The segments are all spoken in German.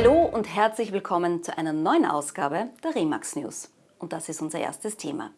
Hallo und herzlich willkommen zu einer neuen Ausgabe der Remax News. Und das ist unser erstes Thema.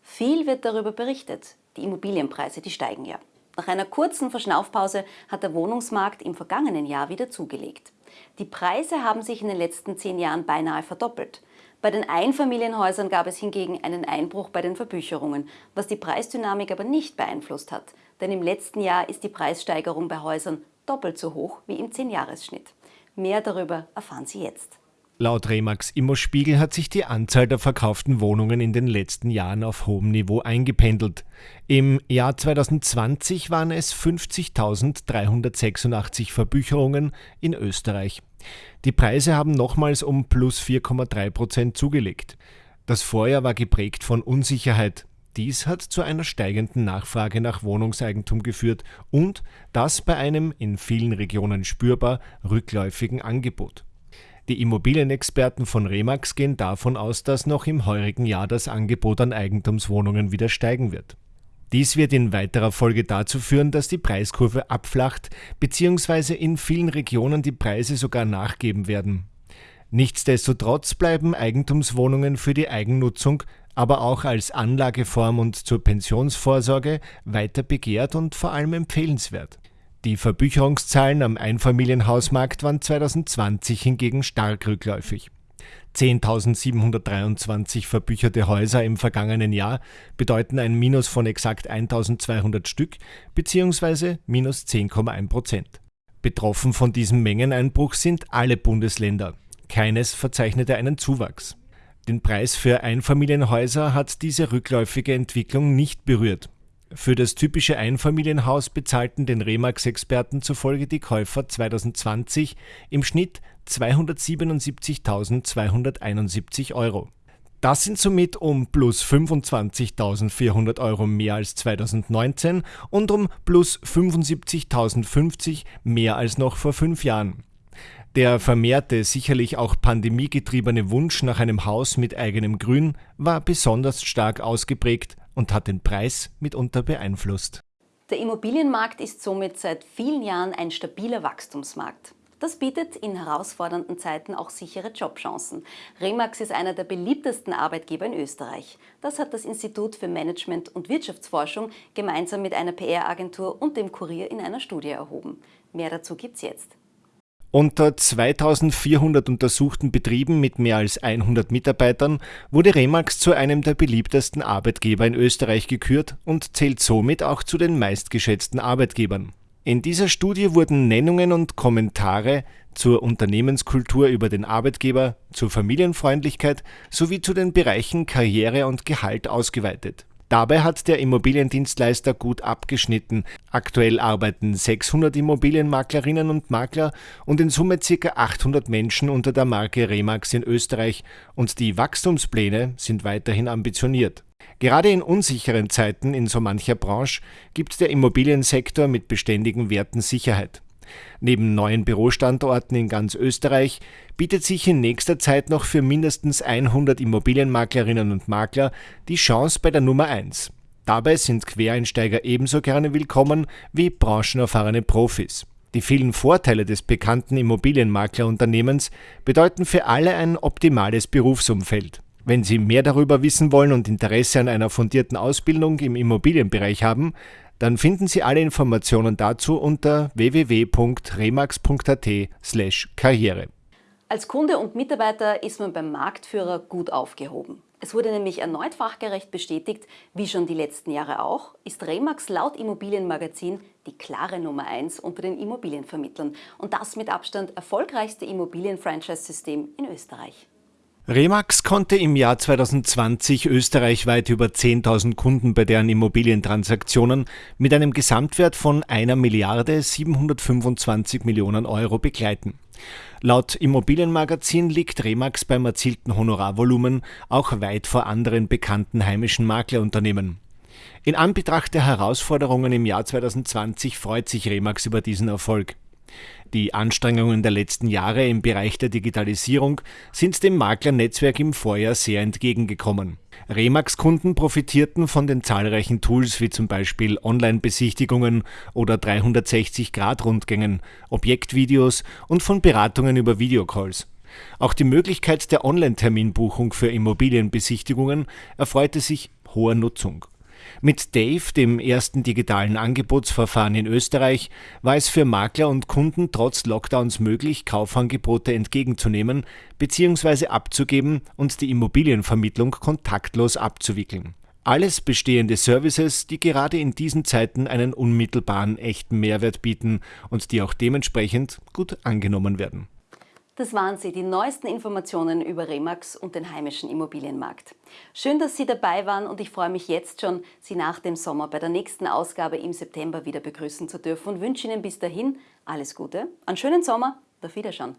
Viel wird darüber berichtet. Die Immobilienpreise, die steigen ja. Nach einer kurzen Verschnaufpause hat der Wohnungsmarkt im vergangenen Jahr wieder zugelegt. Die Preise haben sich in den letzten zehn Jahren beinahe verdoppelt. Bei den Einfamilienhäusern gab es hingegen einen Einbruch bei den Verbücherungen, was die Preisdynamik aber nicht beeinflusst hat. Denn im letzten Jahr ist die Preissteigerung bei Häusern doppelt so hoch wie im 10-Jahres-Schnitt. Mehr darüber erfahren Sie jetzt. Laut Remax Immospiegel hat sich die Anzahl der verkauften Wohnungen in den letzten Jahren auf hohem Niveau eingependelt. Im Jahr 2020 waren es 50.386 Verbücherungen in Österreich. Die Preise haben nochmals um plus 4,3 Prozent zugelegt. Das Vorjahr war geprägt von Unsicherheit. Dies hat zu einer steigenden Nachfrage nach Wohnungseigentum geführt und das bei einem in vielen Regionen spürbar rückläufigen Angebot. Die Immobilienexperten von Remax gehen davon aus, dass noch im heurigen Jahr das Angebot an Eigentumswohnungen wieder steigen wird. Dies wird in weiterer Folge dazu führen, dass die Preiskurve abflacht bzw. in vielen Regionen die Preise sogar nachgeben werden. Nichtsdestotrotz bleiben Eigentumswohnungen für die Eigennutzung, aber auch als Anlageform und zur Pensionsvorsorge weiter begehrt und vor allem empfehlenswert. Die Verbücherungszahlen am Einfamilienhausmarkt waren 2020 hingegen stark rückläufig. 10.723 verbücherte Häuser im vergangenen Jahr bedeuten ein Minus von exakt 1.200 Stück bzw. minus 10,1 Prozent. Betroffen von diesem Mengeneinbruch sind alle Bundesländer. Keines verzeichnete einen Zuwachs. Den Preis für Einfamilienhäuser hat diese rückläufige Entwicklung nicht berührt. Für das typische Einfamilienhaus bezahlten den Remax-Experten zufolge die Käufer 2020 im Schnitt 277.271 Euro. Das sind somit um plus 25.400 Euro mehr als 2019 und um plus 75.050 mehr als noch vor fünf Jahren. Der vermehrte, sicherlich auch pandemiegetriebene Wunsch nach einem Haus mit eigenem Grün war besonders stark ausgeprägt und hat den Preis mitunter beeinflusst. Der Immobilienmarkt ist somit seit vielen Jahren ein stabiler Wachstumsmarkt. Das bietet in herausfordernden Zeiten auch sichere Jobchancen. Remax ist einer der beliebtesten Arbeitgeber in Österreich. Das hat das Institut für Management und Wirtschaftsforschung gemeinsam mit einer PR-Agentur und dem Kurier in einer Studie erhoben. Mehr dazu gibt's jetzt. Unter 2400 untersuchten Betrieben mit mehr als 100 Mitarbeitern wurde Remax zu einem der beliebtesten Arbeitgeber in Österreich gekürt und zählt somit auch zu den meistgeschätzten Arbeitgebern. In dieser Studie wurden Nennungen und Kommentare zur Unternehmenskultur über den Arbeitgeber, zur Familienfreundlichkeit sowie zu den Bereichen Karriere und Gehalt ausgeweitet Dabei hat der Immobiliendienstleister gut abgeschnitten. Aktuell arbeiten 600 Immobilienmaklerinnen und Makler und in Summe ca. 800 Menschen unter der Marke Remax in Österreich und die Wachstumspläne sind weiterhin ambitioniert. Gerade in unsicheren Zeiten in so mancher Branche gibt der Immobiliensektor mit beständigen Werten Sicherheit. Neben neuen Bürostandorten in ganz Österreich bietet sich in nächster Zeit noch für mindestens 100 Immobilienmaklerinnen und Makler die Chance bei der Nummer 1. Dabei sind Quereinsteiger ebenso gerne willkommen wie branchenerfahrene Profis. Die vielen Vorteile des bekannten Immobilienmaklerunternehmens bedeuten für alle ein optimales Berufsumfeld. Wenn Sie mehr darüber wissen wollen und Interesse an einer fundierten Ausbildung im Immobilienbereich haben, dann finden Sie alle Informationen dazu unter www.remax.at/karriere. Als Kunde und Mitarbeiter ist man beim Marktführer gut aufgehoben. Es wurde nämlich erneut fachgerecht bestätigt, wie schon die letzten Jahre auch, ist Remax laut Immobilienmagazin die klare Nummer 1 unter den Immobilienvermittlern und das mit Abstand erfolgreichste Immobilien-Franchise-System in Österreich. Remax konnte im Jahr 2020 österreichweit über 10.000 Kunden bei deren Immobilientransaktionen mit einem Gesamtwert von einer Milliarde 725 Millionen Euro begleiten. Laut Immobilienmagazin liegt Remax beim erzielten Honorarvolumen auch weit vor anderen bekannten heimischen Maklerunternehmen. In Anbetracht der Herausforderungen im Jahr 2020 freut sich Remax über diesen Erfolg. Die Anstrengungen der letzten Jahre im Bereich der Digitalisierung sind dem Maklernetzwerk im Vorjahr sehr entgegengekommen. Remax-Kunden profitierten von den zahlreichen Tools wie zum Beispiel Online-Besichtigungen oder 360-Grad-Rundgängen, Objektvideos und von Beratungen über Videocalls. Auch die Möglichkeit der Online-Terminbuchung für Immobilienbesichtigungen erfreute sich hoher Nutzung. Mit Dave, dem ersten digitalen Angebotsverfahren in Österreich, war es für Makler und Kunden trotz Lockdowns möglich, Kaufangebote entgegenzunehmen bzw. abzugeben und die Immobilienvermittlung kontaktlos abzuwickeln. Alles bestehende Services, die gerade in diesen Zeiten einen unmittelbaren echten Mehrwert bieten und die auch dementsprechend gut angenommen werden. Das waren sie, die neuesten Informationen über Remax und den heimischen Immobilienmarkt. Schön, dass Sie dabei waren und ich freue mich jetzt schon, Sie nach dem Sommer bei der nächsten Ausgabe im September wieder begrüßen zu dürfen und wünsche Ihnen bis dahin alles Gute, einen schönen Sommer, auf Wiederschauen.